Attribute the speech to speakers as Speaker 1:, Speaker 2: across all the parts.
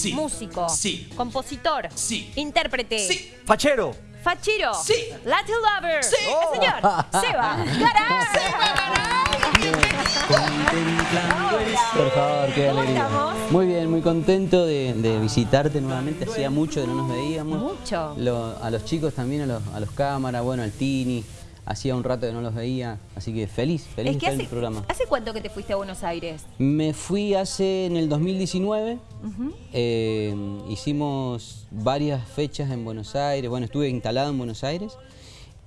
Speaker 1: Sí.
Speaker 2: Músico.
Speaker 1: Sí.
Speaker 2: Compositor.
Speaker 1: Sí.
Speaker 2: Intérprete.
Speaker 1: Sí.
Speaker 3: Fachero.
Speaker 2: Fachero.
Speaker 1: Sí.
Speaker 2: Latin lover.
Speaker 1: Sí.
Speaker 2: El señor Seba
Speaker 4: Por favor, qué
Speaker 2: ¿Cómo
Speaker 4: alegría.
Speaker 2: estamos?
Speaker 4: Muy bien, muy contento de, de visitarte nuevamente. Hacía mucho que no nos veíamos.
Speaker 2: Mucho.
Speaker 4: Lo- a los chicos también, a los, a los cámaras, bueno, al Tini. Hacía un rato que no los veía, así que feliz, feliz
Speaker 2: Es que
Speaker 4: de estar en el programa.
Speaker 2: ¿hace cuánto que te fuiste a Buenos Aires?
Speaker 4: Me fui hace, en el 2019,
Speaker 2: Ujú.
Speaker 4: eh, hicimos varias fechas en Buenos Aires, bueno, estuve instalado en Buenos Aires.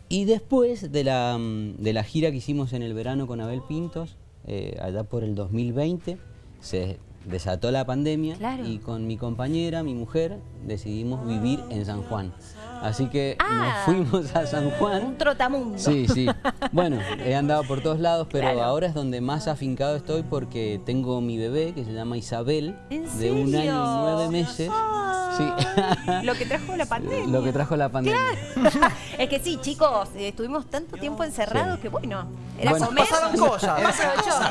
Speaker 4: Y después de la, de la gira que hicimos en el verano con Abel Pintos, eh, allá por el 2020, se desató la pandemia
Speaker 2: Claro.
Speaker 4: y con mi compañera, mi mujer, decidimos vivir en San Juan. Así que
Speaker 2: Ah.
Speaker 4: nos fuimos a San Juan.
Speaker 2: Un trotamundo.
Speaker 4: Sí, sí. Bueno, he andado por todos lados, pero
Speaker 2: Claro.
Speaker 4: ahora es donde más afincado estoy porque tengo mi bebé que se llama Isabel,
Speaker 2: ¿En
Speaker 4: de un año y nueve meses.
Speaker 2: Ah,
Speaker 4: Sí.
Speaker 2: Lo que trajo la pandemia.
Speaker 4: Lo que trajo la pandemia.
Speaker 2: es que sí, chicos, eh, estuvimos tanto tiempo encerrados
Speaker 4: Sí.
Speaker 2: que bueno, era
Speaker 4: Bueno.
Speaker 2: comer.
Speaker 3: Pasaron cosas.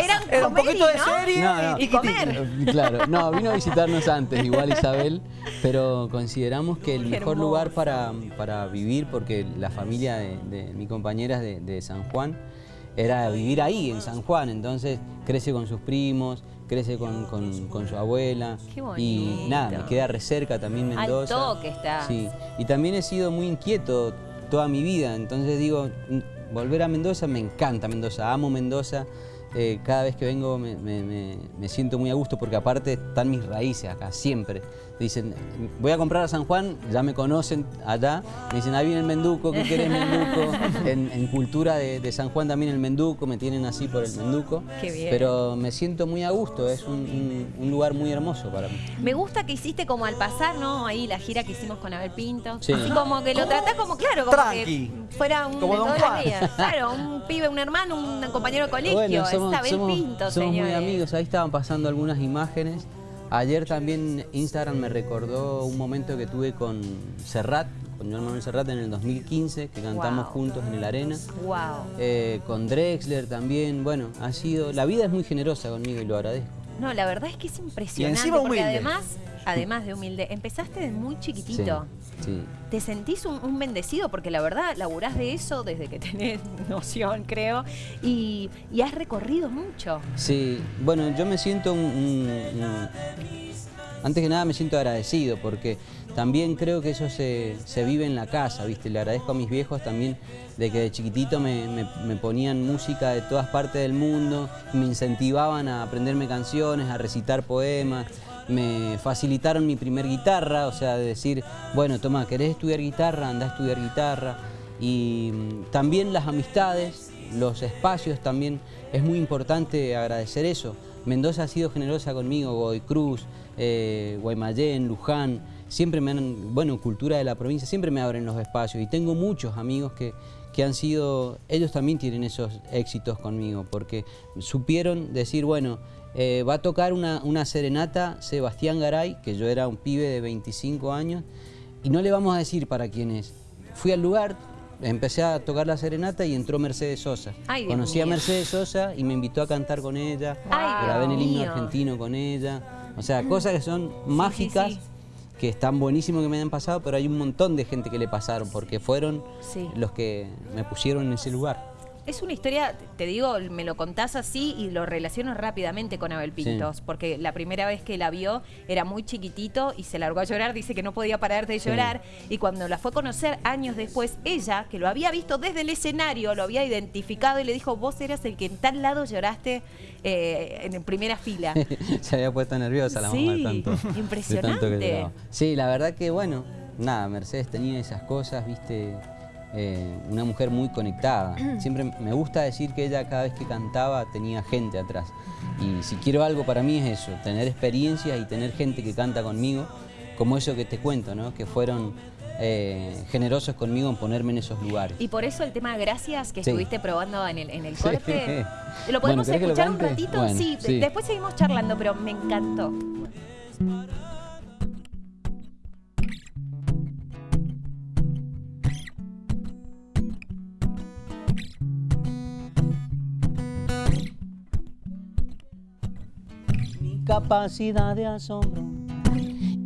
Speaker 2: Eran
Speaker 3: Era un poquito de serie
Speaker 4: No, no.
Speaker 2: y comer.
Speaker 4: Claro, no, vino a visitarnos antes, igual Isabel, pero consideramos que el
Speaker 2: Qué
Speaker 4: mejor
Speaker 2: hermoso.
Speaker 4: lugar para, para vivir, porque la familia de, de mi compañera de, de San Juan, era vivir ahí, en San Juan, entonces crece con sus primos, crece con, con- con su abuela,
Speaker 2: Qué
Speaker 4: y nada, me queda re cerca también
Speaker 2: Al
Speaker 4: Mendoza.
Speaker 2: toque está.
Speaker 4: Sí, y también he sido muy inquieto toda mi vida, entonces digo, mm, volver a Mendoza, me encanta Mendoza, amo Mendoza, eh, cada vez que vengo me, me- me- me siento muy a gusto porque aparte están mis raíces acá, siempre. Dicen, voy a comprar a San Juan, ya me conocen allá, me dicen, ahí viene el Menduco, ¿qué querés Menduco? En, en cultura de, de San Juan también el Menduco, me tienen así por el Menduco.
Speaker 2: Qué bien.
Speaker 4: Pero me siento muy a gusto, es un, un- un lugar muy hermoso para mí.
Speaker 2: Me gusta que hiciste como al pasar, ¿no? Ahí la gira que hicimos con Abel Pinto.
Speaker 4: Sí.
Speaker 2: Así como que lo tratás como, claro, como
Speaker 3: Tranqui.
Speaker 2: que fuera un
Speaker 3: Como
Speaker 2: de la
Speaker 3: Juan.
Speaker 2: vida. Claro, un pibe, un hermano, un compañero de colegio.
Speaker 4: Bueno, somos,
Speaker 2: es Abel
Speaker 4: somos-
Speaker 2: Pinto,
Speaker 4: somos muy amigos, ahí estaban pasando algunas imágenes. Ayer también Instagram me recordó un momento que tuve con Serrat, con Joan Manuel Serrat en el 2015, que cantamos
Speaker 2: Wow.
Speaker 4: juntos en el Arena.
Speaker 2: Wow.
Speaker 4: Eh, con Drexler también, bueno, ha sido, la vida es muy generosa conmigo y lo agradezco.
Speaker 2: No, la verdad es que es impresionante.
Speaker 3: encima
Speaker 2: porque
Speaker 3: humilde.
Speaker 2: además, además de humilde, empezaste de muy chiquitito.
Speaker 4: Sí, sí.
Speaker 2: ¿Te sentís un, un bendecido? Porque la verdad, laburás de eso desde que tenés noción, creo, y, y has recorrido mucho.
Speaker 4: Sí, bueno, yo me siento un, un- un- Antes que nada me siento agradecido porque también creo que eso se, se vive en la casa, ¿viste? Le agradezco a mis viejos también de que de chiquitito me, me- me ponían música de todas partes del mundo, me incentivaban a aprenderme canciones, a recitar poemas, me facilitaron mi primer guitarra, o sea, de decir, bueno, toma, ¿querés estudiar guitarra? Anda a estudiar guitarra. Y mm, también las amistades, los espacios también, es muy importante agradecer eso. Mendoza ha sido generosa conmigo, Godoy Cruz, eh, Guaymallén, Luján, siempre me han, bueno, cultura de la provincia, siempre me abren los espacios y tengo muchos amigos que, que han sido, ellos también tienen esos éxitos conmigo, porque supieron decir, bueno, eh, va a tocar una, una serenata Sebastián Garay, que yo era un pibe de 25 años, y no le vamos a decir para quién es. Fui al lugar, empecé a tocar la serenata y entró Mercedes Sosa.
Speaker 2: Ay, Dios
Speaker 4: Conocí a. Mercedes Sosa y me invitó a cantar con ella,
Speaker 2: Ay,
Speaker 4: grabé en el himno
Speaker 2: mío.
Speaker 4: argentino con ella. O sea, cosas que son mágicas,
Speaker 2: sí.
Speaker 4: que están buenísimos que me hayan pasado, pero hay un montón de gente que le pasaron, porque fueron
Speaker 2: Sí.
Speaker 4: los que me pusieron en ese lugar.
Speaker 2: Es una historia, te digo, me lo contás así y lo relaciono rápidamente con Abel Pintos,
Speaker 4: Sí.
Speaker 2: porque la primera vez que la vio era muy chiquitito y se largó a llorar, dice que no podía parar de
Speaker 4: Sí.
Speaker 2: llorar, y cuando la fue a conocer años después, ella, que lo había visto desde el escenario, lo había identificado y le dijo, vos eras el que en tal lado lloraste eh, en primera fila.
Speaker 4: Se había puesto nerviosa la
Speaker 2: Sí,
Speaker 4: mamá de tanto, de tanto que
Speaker 2: impresionante.
Speaker 4: Sí, la verdad que bueno, nada, Mercedes tenía esas cosas, viste, eh, una mujer muy conectada. Siempre me gusta decir que ella cada vez que cantaba tenía gente atrás. Y si quiero algo para mí es eso, tener experiencias y tener gente que canta conmigo, como eso que te cuento, ¿no? Que fueron eh, generosos conmigo en ponerme en esos lugares.
Speaker 2: Y por eso el tema Gracias que
Speaker 4: Sí.
Speaker 2: estuviste probando en el, en el
Speaker 4: Sí.
Speaker 2: corte. ¿Lo podemos
Speaker 4: ¿querés que lo
Speaker 2: escuchar un ratito?
Speaker 4: Bueno,
Speaker 2: sí,
Speaker 4: sí.
Speaker 2: después seguimos charlando, pero me encantó.
Speaker 4: Capacidad de asombro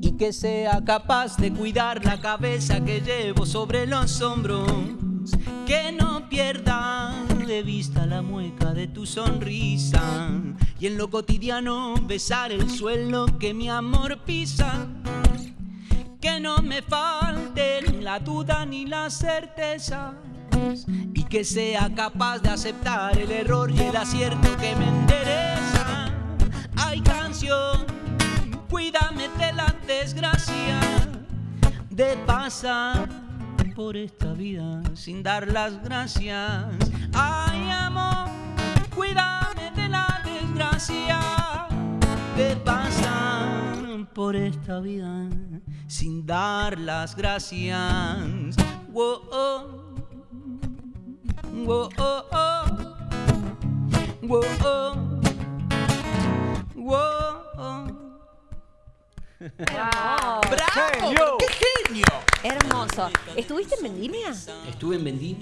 Speaker 4: y que sea capaz de cuidar la cabeza que llevo sobre los hombros, que no pierda de vista la mueca de tu sonrisa y en lo cotidiano besar el suelo que mi amor pisa. Que no me falten la duda ni la certeza y que sea capaz de aceptar el error y el acierto que me endereza. De pasar por esta vida sin dar las gracias. Ay, amor, cuídame de la desgracia de pasar por esta vida sin dar las gracias. Whoa, oh. Whoa, oh, oh. Whoa, oh. Whoa, oh.
Speaker 2: Wow.
Speaker 1: ¡Genio! ¡Qué genio!
Speaker 2: Hermoso. ¿Estuviste en Vendimia?
Speaker 4: Estuve en Vendí.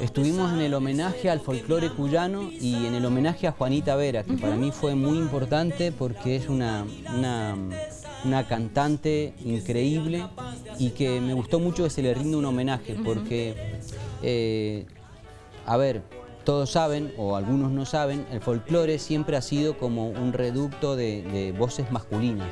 Speaker 4: Estuvimos en el homenaje al folclore cuyano y en el homenaje a Juanita Vera, que para mí fue muy importante porque es una, una, una cantante increíble y que me gustó mucho que se le rinda un homenaje porque, eh, a ver, todos saben, o algunos no saben, el folclore siempre ha sido como un reducto de, de voces masculinas.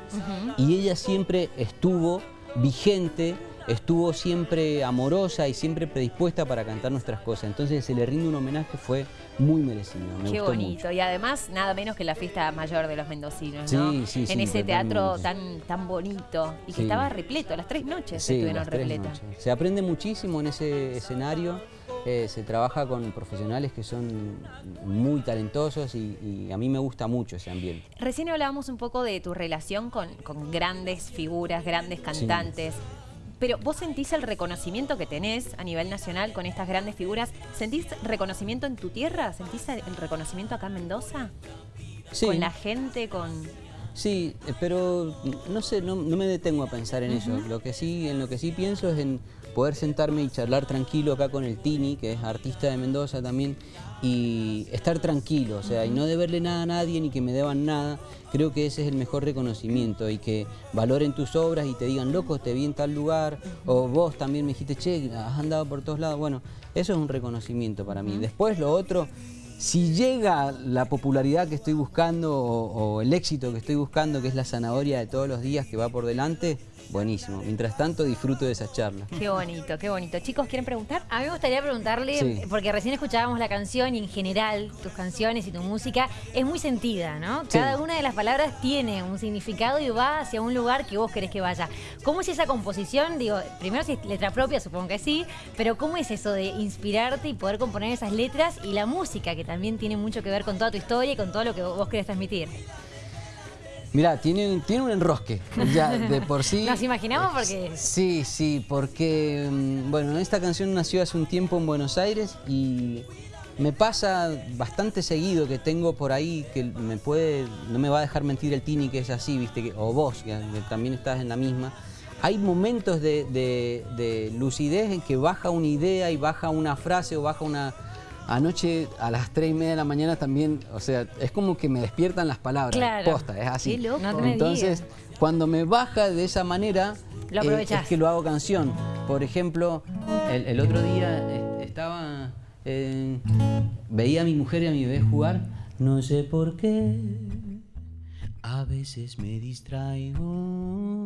Speaker 4: Y ella siempre estuvo vigente, estuvo siempre amorosa y siempre predispuesta para cantar nuestras cosas. Entonces se le rinde un homenaje, fue muy merecido. Me
Speaker 2: Qué
Speaker 4: gustó
Speaker 2: bonito.
Speaker 4: mucho.
Speaker 2: Y además, nada menos que la fiesta mayor de los mendocinos,
Speaker 4: Sí,
Speaker 2: ¿no?
Speaker 4: sí,
Speaker 2: en
Speaker 4: sí,
Speaker 2: ese teatro tan, tan bonito y que estaba repleto, las tres noches
Speaker 4: Sí,
Speaker 2: estuvieron repletas.
Speaker 4: Se aprende muchísimo en ese escenario, eh, se trabaja con profesionales que son muy talentosos y, y a mí me gusta mucho ese ambiente.
Speaker 2: Recién hablábamos un poco de tu relación con, con grandes figuras, grandes cantantes. Pero vos sentís el reconocimiento que tenés a nivel nacional con estas grandes figuras. ¿Sentís reconocimiento en tu tierra? ¿Sentís el reconocimiento acá en Mendoza?
Speaker 4: Sí.
Speaker 2: Con la gente, con...
Speaker 4: Sí, eh, pero no sé, no, no me detengo a pensar en eso. Lo que sí, en lo que sí pienso es en poder sentarme y charlar tranquilo acá con el Tini, que es artista de Mendoza también, y estar tranquilo, o sea, y no deberle nada a nadie ni que me deban nada. Creo que ese es el mejor reconocimiento y que valoren tus obras y te digan, loco, te vi en tal lugar, o vos también me dijiste, che, has andado por todos lados. Bueno, eso es un reconocimiento para mí. Después lo otro, si llega la popularidad que estoy buscando o, o el éxito que estoy buscando, que es la zanahoria de todos los días que va por delante, buenísimo. Mientras tanto, disfruto de esas charlas.
Speaker 2: Qué bonito, qué bonito. Chicos, ¿quieren preguntar?
Speaker 3: A mí me gustaría preguntarle,
Speaker 4: Sí.
Speaker 3: porque recién escuchábamos la canción y en general tus canciones y tu música es muy sentida, ¿no?
Speaker 4: Sí.
Speaker 3: Cada una de las palabras tiene un significado y va hacia un lugar que vos querés que vaya. ¿Cómo es esa composición? Digo, primero si es letra propia, supongo que sí, pero ¿cómo es eso de inspirarte y poder componer esas letras y la música, que también tiene mucho que ver con toda tu historia y con todo lo que vos querés transmitir?
Speaker 4: Mirá, tiene, tiene un enrosque, ya de por sí.
Speaker 3: Nos imaginamos porque-
Speaker 4: Sí, sí, porque, mm, bueno, esta canción nació hace un tiempo en Buenos Aires y me pasa bastante seguido que tengo por ahí que me puede, no me va a dejar mentir el Tini que es así, viste, que, o vos, que, que también estás en la misma. Hay momentos de, de- de lucidez en que baja una idea y baja una frase o baja una... Anoche a las 3 y media de la mañana también, o sea, es como que me despiertan las palabras.
Speaker 3: Claro.
Speaker 4: Posta, es así.
Speaker 2: Qué loco.
Speaker 3: No
Speaker 4: Entonces,
Speaker 3: digas.
Speaker 4: cuando me baja de esa manera,
Speaker 3: Lo
Speaker 4: eh, es que lo hago canción. Por ejemplo, el, el otro día eh, estaba, eh, veía a mi mujer y a mi bebé jugar, no sé por qué, a veces me distraigo.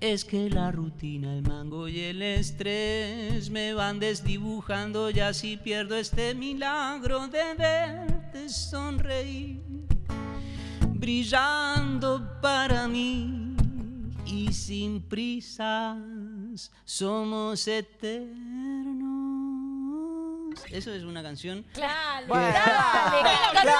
Speaker 4: Es que la rutina, el mango y el estrés me van desdibujando y así pierdo este milagro de verte sonreír brillando para mí. Y sin prisas somos eternos. Eso es una canción.
Speaker 3: Claro,
Speaker 1: Bueno,
Speaker 3: dale,
Speaker 1: ¿qué
Speaker 3: que la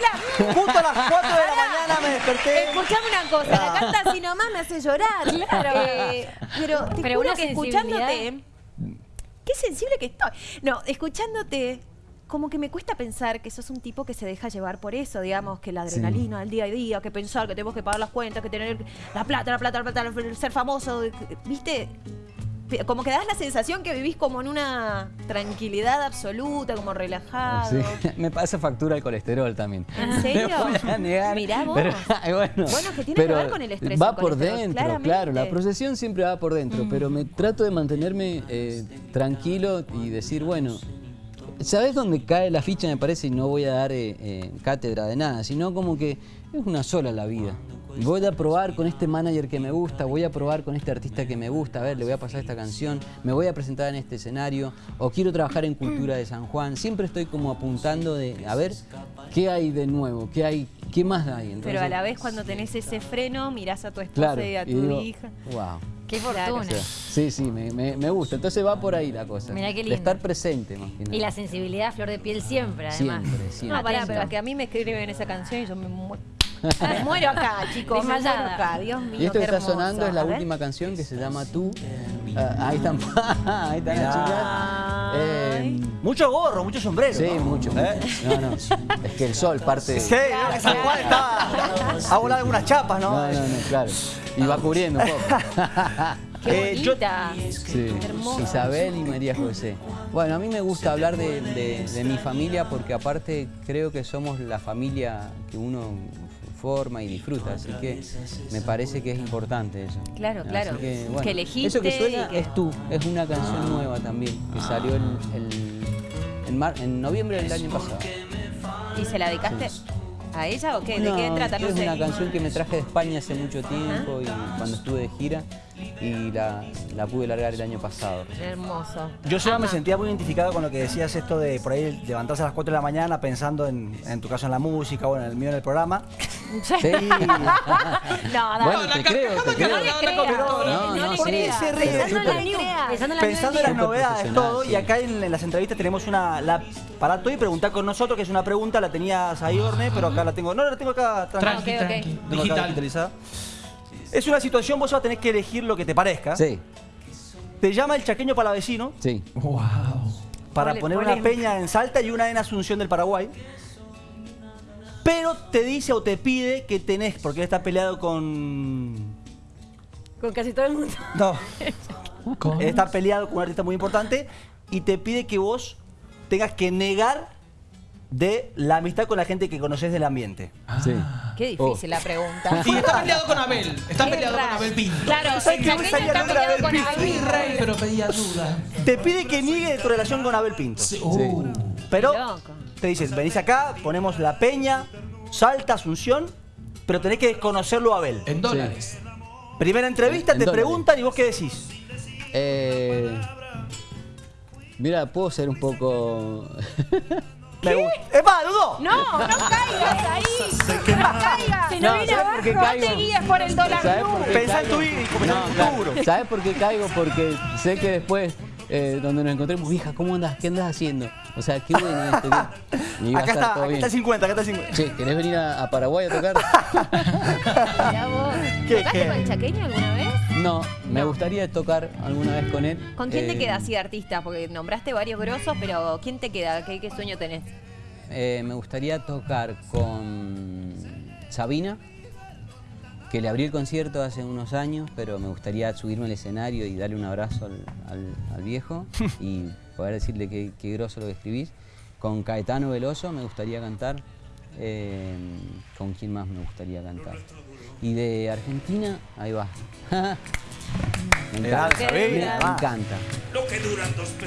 Speaker 2: la-
Speaker 1: Justo a las 4 de la mañana desperté.
Speaker 2: Escuchame una cosa, la canta así nomás me hace llorar.
Speaker 3: Claro.
Speaker 2: Eh, pero te
Speaker 3: Pero
Speaker 2: juro que escuchándote. Qué sensible que estoy. No, escuchándote. Como que me cuesta pensar que sos un tipo que se deja llevar por eso, digamos, que la adrenalina del día a día, que pensar que tenemos que pagar las cuentas, que tener la plata, la plata, la plata, el ser famoso, ¿viste? Como que das la sensación que vivís como en una tranquilidad absoluta, como relajado.
Speaker 4: Sí, me pasa factura el colesterol también.
Speaker 2: ¿En serio?
Speaker 4: Me voy a negar,
Speaker 2: Mirá vos.
Speaker 4: pero, bueno,
Speaker 2: que tiene que ver con el estrés
Speaker 4: Va
Speaker 2: el
Speaker 4: por dentro,
Speaker 2: claramente. Mm.
Speaker 4: claro. La procesión siempre va por dentro, pero me trato de mantenerme eh, tranquilo y decir, bueno, ¿sabes dónde cae la ficha? Me parece, y no voy a dar eh, eh, cátedra de nada, sino como que es una sola la vida. Voy a probar con este manager que me gusta, voy a probar con este artista que me gusta, a ver, le voy a pasar esta canción, me voy a presentar en este escenario, o quiero trabajar en Cultura de San Juan. Siempre estoy como apuntando de, a ver, ¿qué hay de nuevo? ¿Qué hay? ¿Qué más hay? Entonces,
Speaker 2: Pero a la vez cuando tenés ese freno, mirás a tu esposa
Speaker 4: claro,
Speaker 2: y a tu
Speaker 4: y digo,
Speaker 2: hija.
Speaker 4: wow.
Speaker 3: Qué fortuna.
Speaker 4: O sea, sí, sí, me, me- me gusta. Entonces va por ahí la cosa.
Speaker 3: Mirá qué
Speaker 4: De
Speaker 3: lindo.
Speaker 4: estar presente más que nada.
Speaker 3: Y la sensibilidad a flor de piel siempre, además.
Speaker 4: Siempre, siempre.
Speaker 2: No, pará, pero es que a mí me escriben esa canción y yo me muero. Me muero acá, chicos. Me muero
Speaker 3: Desmayada.
Speaker 2: acá, Dios mío.
Speaker 4: Y esto que está
Speaker 2: hermoso.
Speaker 4: sonando es la última canción que se llama Tú. Ah, ahí están, ahí están las chicas. Eh,
Speaker 1: Mucho gorro, mucho sombrero.
Speaker 4: sí,
Speaker 1: ¿no?
Speaker 4: mucho.
Speaker 1: ¿Eh?
Speaker 4: mucho. No, no. Es que el sol parte.
Speaker 1: Sí, que San Juan está. Ha volado algunas chapas, ¿no?
Speaker 4: No, no, no, claro. Y va cubriendo un poco.
Speaker 2: Qué
Speaker 1: Eh, yo-.
Speaker 4: Sí. Isabel y María José. Bueno, a mí me gusta hablar de, de- de mi familia porque aparte creo que somos la familia que uno forma y disfruta, así que me parece que es importante eso.
Speaker 2: Claro,
Speaker 4: Así
Speaker 2: claro.
Speaker 4: Que,
Speaker 2: Que elegiste
Speaker 4: Eso que suena
Speaker 2: que-
Speaker 4: es tú, es una canción nueva también, que salió el, el- en, mar- en noviembre del año pasado.
Speaker 2: ¿Y se la dedicaste a ella o qué? ¿De
Speaker 4: No,
Speaker 2: qué trata? No
Speaker 4: es
Speaker 2: sé.
Speaker 4: una canción que me traje de España hace mucho tiempo y cuando estuve de gira y la, la pude largar el año pasado.
Speaker 2: Hermoso.
Speaker 1: Yo Seba, me sentía muy identificado con lo que decías esto de por ahí levantarse a las 4 de la mañana pensando en, en tu caso en la música o en el mío en el programa.
Speaker 4: Sí.
Speaker 2: No, dale.
Speaker 4: Bueno, te creo, te creo.
Speaker 3: No.
Speaker 4: No,
Speaker 3: No
Speaker 4: no,
Speaker 3: Pensando en
Speaker 1: las novedades, todo,
Speaker 4: sí.
Speaker 1: y acá en, en las entrevistas tenemos una. La, para todo y preguntar con nosotros, que es una pregunta, la tenías ahí, Orne, pero acá la tengo. No, la tengo acá
Speaker 5: Tranqui,
Speaker 2: ok.
Speaker 5: tranqui.
Speaker 1: Tengo acá
Speaker 5: Digital.
Speaker 1: digitalizada. Es una situación, vos vas a tener que elegir lo que te parezca.
Speaker 4: Sí,
Speaker 1: Te llama el chaqueño palavecino
Speaker 4: sí.
Speaker 5: Wow.
Speaker 1: para poner una peña en Salta y una en Asunción del Paraguay. Pero te dice o te pide que tenés, porque él está peleado con.
Speaker 3: Con casi todo el mundo.
Speaker 1: No. Él está peleado con un artista muy importante y te pide que vos tengas que negar de la amistad con la gente que conoces del ambiente.
Speaker 4: sí.
Speaker 2: Qué difícil la pregunta.
Speaker 5: Y está peleado con Abel. Está
Speaker 2: Qué
Speaker 5: peleado con
Speaker 2: raro.
Speaker 5: Abel Pinto.
Speaker 2: Claro,
Speaker 1: ¿Sabes
Speaker 2: el
Speaker 1: salía
Speaker 2: está
Speaker 1: nombre de
Speaker 2: peleado con
Speaker 1: Abel
Speaker 5: Mi
Speaker 2: Abel.
Speaker 5: rey, pero pedía ayuda.
Speaker 1: Te pide que niegue tu relación con Abel Pinto.
Speaker 5: Sí, uh.
Speaker 1: Pero
Speaker 2: loco.
Speaker 1: te dicen, venís acá, ponemos la peña, Salta, Asunción, pero tenés que desconocerlo a Abel.
Speaker 5: En dólares.
Speaker 1: Primera entrevista,
Speaker 4: En
Speaker 1: te
Speaker 4: dólares.
Speaker 1: preguntan y vos qué decís.
Speaker 4: Eh, mira, puedo ser un poco...
Speaker 1: Me gusta. ¡Epa, dudó!
Speaker 2: No, no caigas ahí. No caigas.
Speaker 3: Se
Speaker 4: No,
Speaker 3: nos viene
Speaker 4: ¿sabes por qué
Speaker 3: abajo.
Speaker 4: caigo?
Speaker 2: No te guíes por el dólar
Speaker 4: ¿Sabes por qué
Speaker 1: Pensá en tu vida y comenzá
Speaker 4: No,
Speaker 1: en tu
Speaker 4: claro.
Speaker 1: futuro.
Speaker 4: ¿Sabes por qué caigo? Porque sé que después, eh, donde nos encontremos, hija, ¿cómo andas? ¿Qué andas haciendo? O sea, qué bueno esto.
Speaker 1: Acá
Speaker 4: estar
Speaker 1: está, acá está el 50, acá está el 50.
Speaker 4: Che, ¿querés venir a, a Paraguay a tocar?
Speaker 1: ¿Qué,
Speaker 2: ¿Tocaste
Speaker 1: qué?
Speaker 2: con el chaqueño alguna vez?
Speaker 4: No, me gustaría tocar alguna vez con él.
Speaker 2: ¿Con quién te
Speaker 4: Eh,
Speaker 2: queda así de artista? Porque nombraste varios grosos, pero ¿quién te queda? ¿Qué, qué sueño tenés?
Speaker 4: eh, me gustaría tocar con Sabina, que le abrí el concierto hace unos años, pero me gustaría subirme al escenario y darle un abrazo al, al- al viejo y poder decirle que, que groso lo que escribís. Con Caetano Veloso me gustaría cantar. eh, ¿Con quién más me gustaría cantar? Y de Argentina, ahí va. me encanta. Me,
Speaker 1: Sabina,
Speaker 4: me
Speaker 1: va.
Speaker 4: encanta.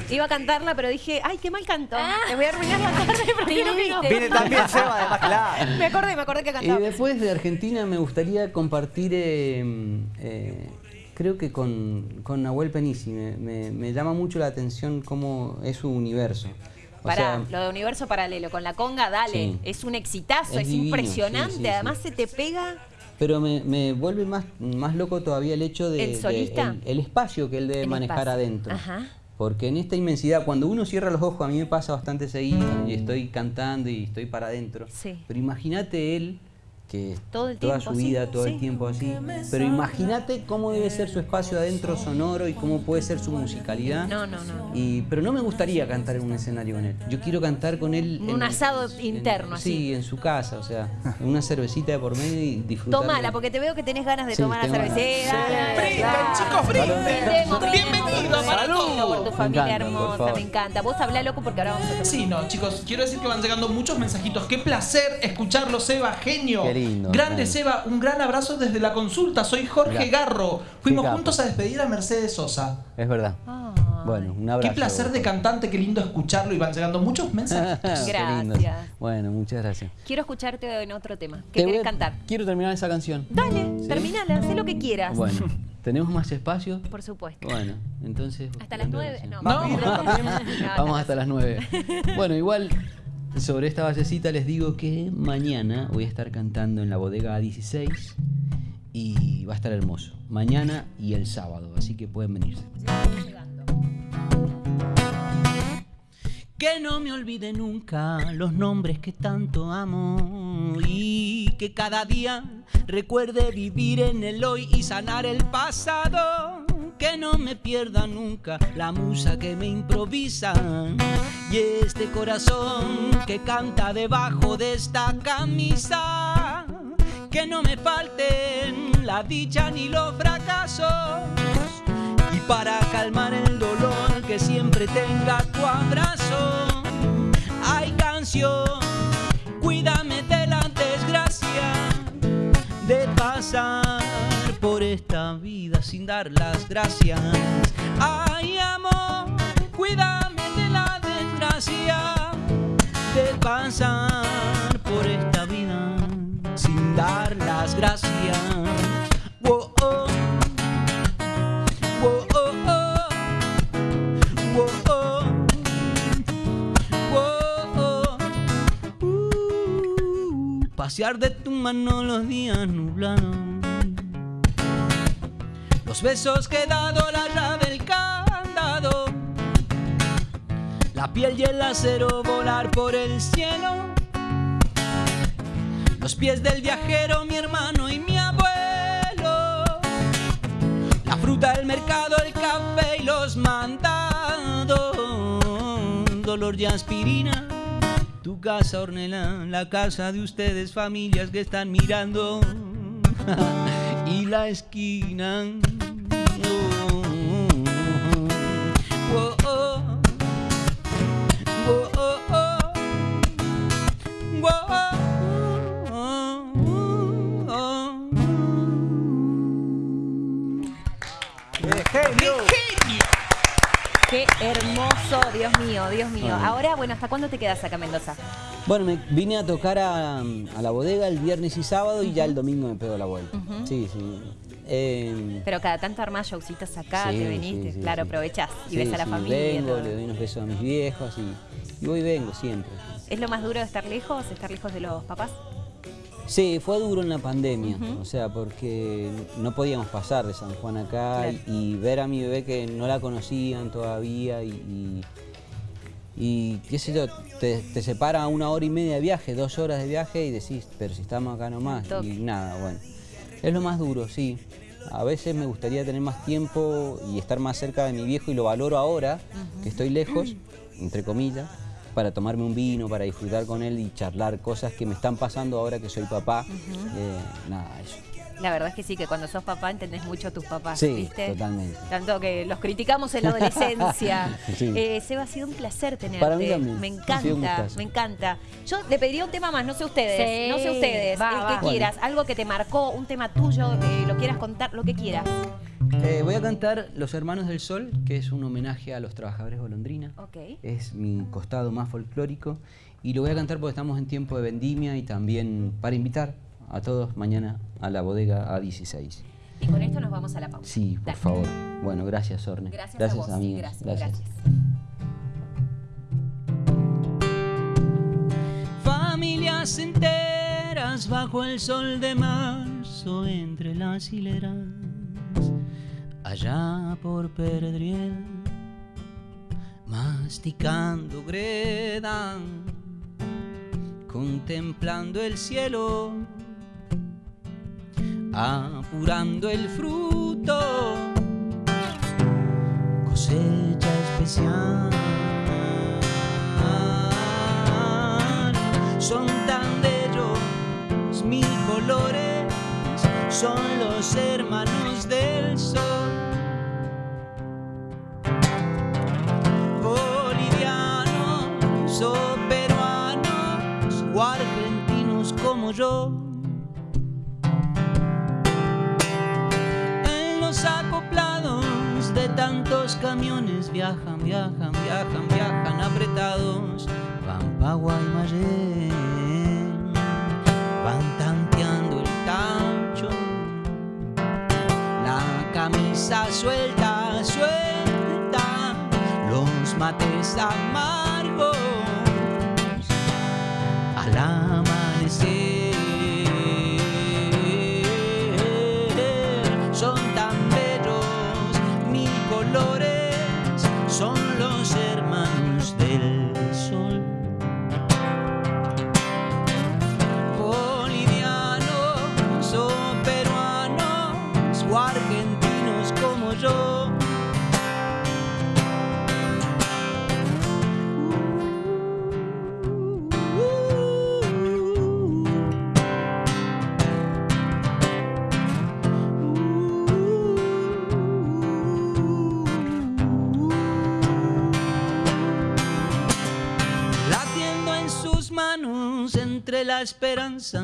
Speaker 2: Iba a cantarla, pero dije, ay, qué mal canto. Les voy a arruinar la tarde, que no.
Speaker 1: Viene también Seba, además, claro.
Speaker 2: Me acordé, me acordé que
Speaker 4: Y
Speaker 2: cantaba.
Speaker 4: después de Argentina me gustaría compartir, eh, eh, creo que con, con Nahuel Penisi. Me, me- me llama mucho la atención cómo es su universo. O
Speaker 2: Pará,
Speaker 4: sea,
Speaker 2: lo de universo paralelo, con la conga, dale.
Speaker 4: Sí.
Speaker 2: Es un exitazo,
Speaker 4: Es
Speaker 2: es,
Speaker 4: divino,
Speaker 2: impresionante.
Speaker 4: sí, sí,
Speaker 2: Además
Speaker 4: sí.
Speaker 2: se te pega.
Speaker 4: Pero me, me vuelve más, más loco todavía el hecho de,
Speaker 2: ¿El
Speaker 4: de
Speaker 2: solista?
Speaker 4: el, el espacio que él debe
Speaker 2: El
Speaker 4: manejar
Speaker 2: espacio.
Speaker 4: adentro.
Speaker 2: Ajá.
Speaker 4: Porque en esta inmensidad, cuando uno cierra los ojos, a mí me pasa bastante seguido y estoy cantando y estoy para adentro.
Speaker 2: Sí.
Speaker 4: Pero imagínate él que
Speaker 2: Todo el
Speaker 4: toda
Speaker 2: tiempo
Speaker 4: su
Speaker 2: así,
Speaker 4: vida, todo
Speaker 2: sí.
Speaker 4: el tiempo así. Pero imagínate cómo debe ser su espacio adentro sonoro y cómo puede ser su musicalidad.
Speaker 2: No, no, no.
Speaker 4: Y, pero no me gustaría cantar en un escenario con él. Yo quiero cantar con él.
Speaker 2: Un asado interno, así.
Speaker 4: Sí, en su casa, o sea, una cervecita de por medio y disfrutar.
Speaker 2: Tomala, porque te veo que tenés ganas de
Speaker 4: Sí,
Speaker 2: tomar la. Dale,
Speaker 5: Brinden, chicos, brinden. Bienvenido, salud.
Speaker 2: Por tu familia
Speaker 4: encanta,
Speaker 2: hermosa, me encanta. Vos habla loco porque ahora vamos a.
Speaker 5: Sí, no, chicos, quiero decir que van llegando muchos mensajitos. Qué placer escucharlo, Seba, genio.
Speaker 4: Qué lindo,
Speaker 5: Grande,
Speaker 4: grande.
Speaker 5: Seba, un gran abrazo desde la consulta. Soy Jorge. Garro. Fuimos
Speaker 4: Qué
Speaker 5: juntos a despedir a Mercedes Sosa.
Speaker 4: Es verdad. Bueno, un
Speaker 5: Qué
Speaker 4: abrazo.
Speaker 5: placer de cantante, qué lindo escucharlo y van llegando muchos mensajes.
Speaker 4: Qué lindo.
Speaker 2: Gracias.
Speaker 4: Bueno, muchas gracias.
Speaker 2: Quiero escucharte en otro tema. ¿Qué
Speaker 4: Te a-
Speaker 2: cantar?
Speaker 4: Quiero terminar esa canción.
Speaker 2: Dale,
Speaker 4: ¿Sí?
Speaker 2: terminala, haz lo que quieras.
Speaker 4: Bueno, ¿tenemos más espacio?
Speaker 2: Por supuesto.
Speaker 4: Bueno, entonces.
Speaker 2: Hasta las nueve. No,
Speaker 5: No.
Speaker 4: Vamos hasta las 9. Bueno, igual sobre esta basecita les digo que mañana voy a estar cantando en la bodega A16 y va a estar hermoso. Mañana y el sábado, así que pueden venirse. Que no me olvide nunca los nombres que tanto amo y que cada día recuerde vivir en el hoy y sanar el pasado. Que no me pierda nunca la musa que me improvisa y este corazón que canta debajo de esta camisa. Que no me falten la dicha ni los fracasos y para calmar el dolor que siempre tenga tu abrazo. Hay canción, cuídame de la desgracia de pasar por esta vida sin dar las gracias. Ay amor, cuídame de la desgracia de pasar por esta vida sin dar las gracias. Wo- oh. Wo- oh, oh. Wo- oh. Wo- oh. Uh, Pasear de tu mano los días nublados. Los besos que dado, la llave, el candado. La piel y el acero volar por el cielo. Los pies del viajero, mi hermano y mi abuelo. La fruta del mercado, el café y los mandados. Dolor y aspirina. Tu casa, Ornella, la casa de ustedes, familias que están mirando. y la esquina.
Speaker 2: Dios mío, Dios mío. Ahora, bueno, ¿hasta cuándo te quedas acá en Mendoza?
Speaker 4: Bueno, me vine a tocar a, a la bodega el viernes y sábado y ya el domingo me pego la vuelta. Sí, sí. Eh,
Speaker 2: Pero cada tanto armás showcitos acá,
Speaker 4: sí,
Speaker 2: te
Speaker 4: sí, sí,
Speaker 2: claro, aprovechás y ves a la familia.
Speaker 4: Vengo,
Speaker 2: todo.
Speaker 4: le doy unos besos a mis viejos y, y voy y vengo siempre.
Speaker 2: ¿Es lo más duro de estar lejos? ¿Estar lejos de los papás?
Speaker 4: Sí, fue duro en la pandemia, o sea, porque no podíamos pasar de San Juan acá
Speaker 2: Claro.
Speaker 4: y, y ver a mi bebé que no la conocían todavía y, y- y, qué sé yo, te, te separa una hora y media de viaje, dos horas de viaje y decís, pero si estamos acá nomás y nada, bueno. Es lo más duro, sí. A veces me gustaría tener más tiempo y estar más cerca de mi viejo y lo valoro ahora, que estoy lejos, entre comillas, para tomarme un vino, para disfrutar con él y charlar cosas que me están pasando ahora que soy papá. Eh, nada, eso.
Speaker 2: La verdad es que sí, que cuando sos papá entendés mucho a tus papás,
Speaker 4: Sí,
Speaker 2: ¿viste?
Speaker 4: totalmente.
Speaker 2: Tanto que los criticamos en la adolescencia.
Speaker 4: Sí.
Speaker 2: Eh, Seba, ha sido un placer tenerte.
Speaker 4: Para mí también.
Speaker 2: Me encanta, me encanta. Yo le pediría un tema más, no sé ustedes,
Speaker 3: Sí,
Speaker 2: no sé ustedes,
Speaker 3: va,
Speaker 2: el
Speaker 3: va.
Speaker 2: que quieras, algo que te marcó, un tema tuyo, que lo quieras contar, lo que quieras.
Speaker 4: Eh, voy a cantar Los Hermanos del Sol, que es un homenaje a los trabajadores golondrina.
Speaker 2: Ok.
Speaker 4: Es mi costado más folclórico. Y lo voy a cantar porque estamos en tiempo de vendimia y también para invitar a todos mañana a la bodega A16.
Speaker 2: Y con esto nos vamos a la pausa.
Speaker 4: Sí, por
Speaker 2: Dale.
Speaker 4: favor. Bueno, gracias, Orne.
Speaker 2: Gracias, a vos.
Speaker 4: amigas.
Speaker 2: Gracias, gracias.
Speaker 4: Familias enteras bajo el sol de marzo entre las hileras, allá por Perdriel, masticando greda, contemplando el cielo apurando el fruto, cosecha especial. Son tan bellos mil colores, son los hermanos del sol. Yo. En los acoplados de tantos camiones viajan, viajan, viajan, viajan apretados. Van pa' Guaymallén, van tanteando el tacho. La camisa suelta, suelta, los mates amargos al amanecer. entre la esperanza,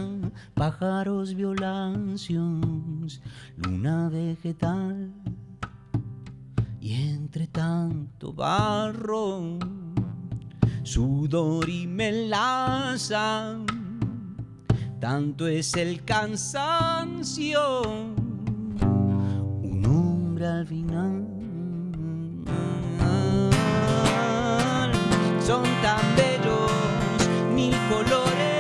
Speaker 4: pájaros violancios, luna vegetal y entre tanto barro, sudor y melaza, tanto es el cansancio, un hombre al final. Son tan bellos mil colores.